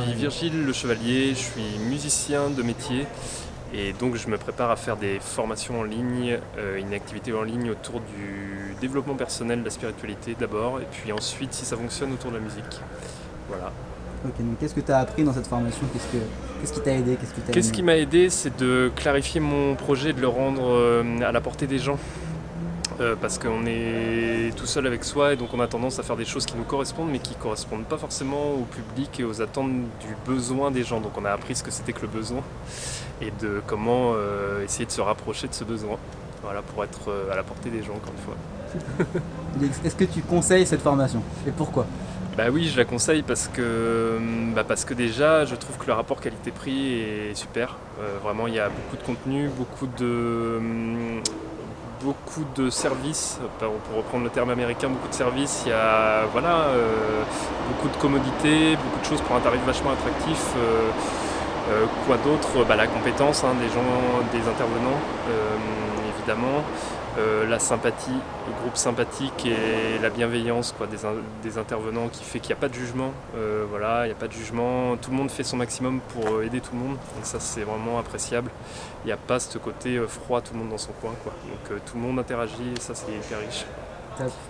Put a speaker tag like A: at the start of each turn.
A: suis Virgile Le Chevalier, je suis musicien de métier et donc je me prépare à faire des formations en ligne, euh, une activité en ligne autour du développement personnel, de la spiritualité d'abord et puis ensuite si ça fonctionne autour de la musique. Voilà.
B: Ok, donc qu'est-ce que tu as appris dans cette formation? Qu'est-ce qui t'a aidé?
A: Qu'est-ce qui m'a aidé C'est de clarifier mon projet, de le rendre euh, à la portée des gens. Euh, parce qu'on est tout seul avec soi et donc on a tendance à faire des choses qui nous correspondent mais qui ne correspondent pas forcément au public et aux attentes du besoin des gens. Donc on a appris ce que c'était que le besoin et de comment euh, essayer de se rapprocher de ce besoin. Voilà, pour être euh, à la portée des gens encore une
B: fois. Est-ce que tu conseilles cette formation et pourquoi?
A: Bah oui, je la conseille parce que, bah parce que déjà, je trouve que le rapport qualité-prix est super. vraiment, il y a beaucoup de contenu, beaucoup de, beaucoup de services, pour reprendre le terme américain, beaucoup de services, il y a voilà, euh, beaucoup de commodités, beaucoup de choses pour un tarif vachement attractif. Euh, euh, quoi d'autre? Bah, La compétence hein, des gens, des intervenants, évidemment. Euh, la sympathie, le groupe sympathique et la bienveillance quoi, des, intervenants qui fait qu'il n'y a pas de jugement. Euh, voilà, il a pas de jugement, tout le monde fait son maximum pour euh, aider tout le monde, donc ça c'est vraiment appréciable. Il n'y a pas ce côté froid, tout le monde dans son coin. Quoi. Donc tout le monde interagit et ça c'est hyper riche.